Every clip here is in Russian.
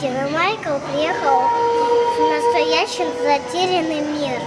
Дина Майкл приехал в настоящий затерянный мир.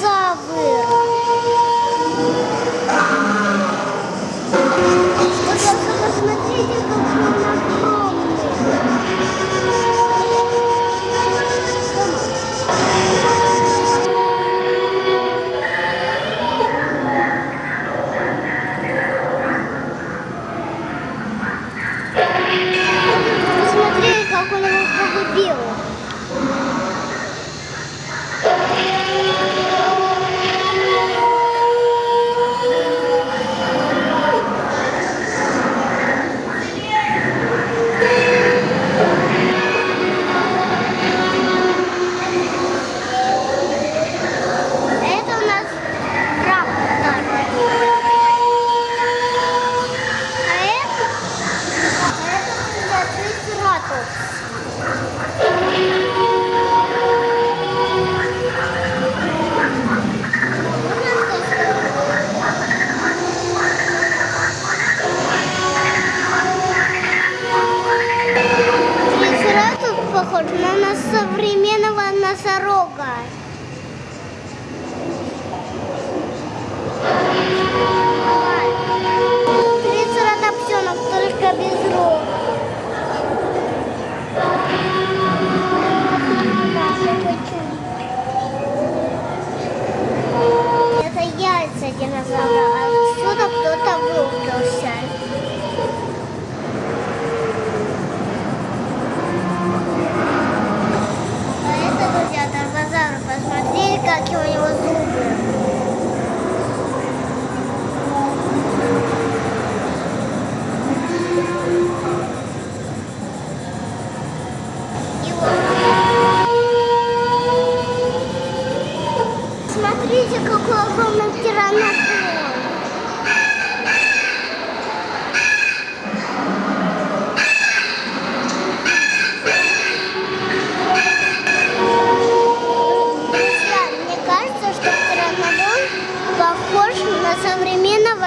Тиранозавр. Вы только посмотрите, какой похож на современного носорога. 共有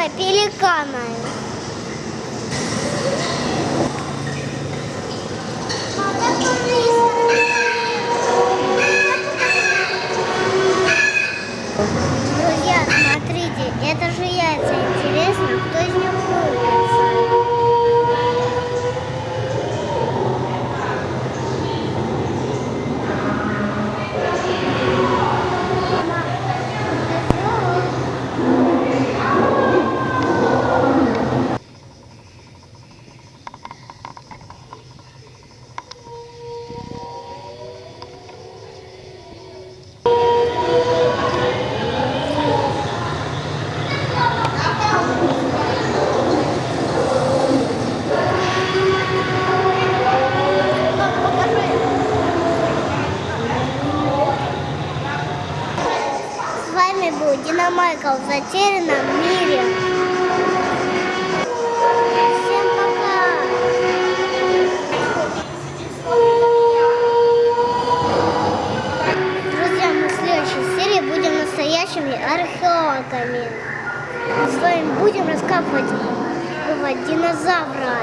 современного пеликана. Друзья, смотрите, это же яйца. Вами был Дина Майкл в затерянном мире. Всем пока! Друзья, в следующей серии будем настоящими археологами. Мы с вами будем раскапывать динозавра.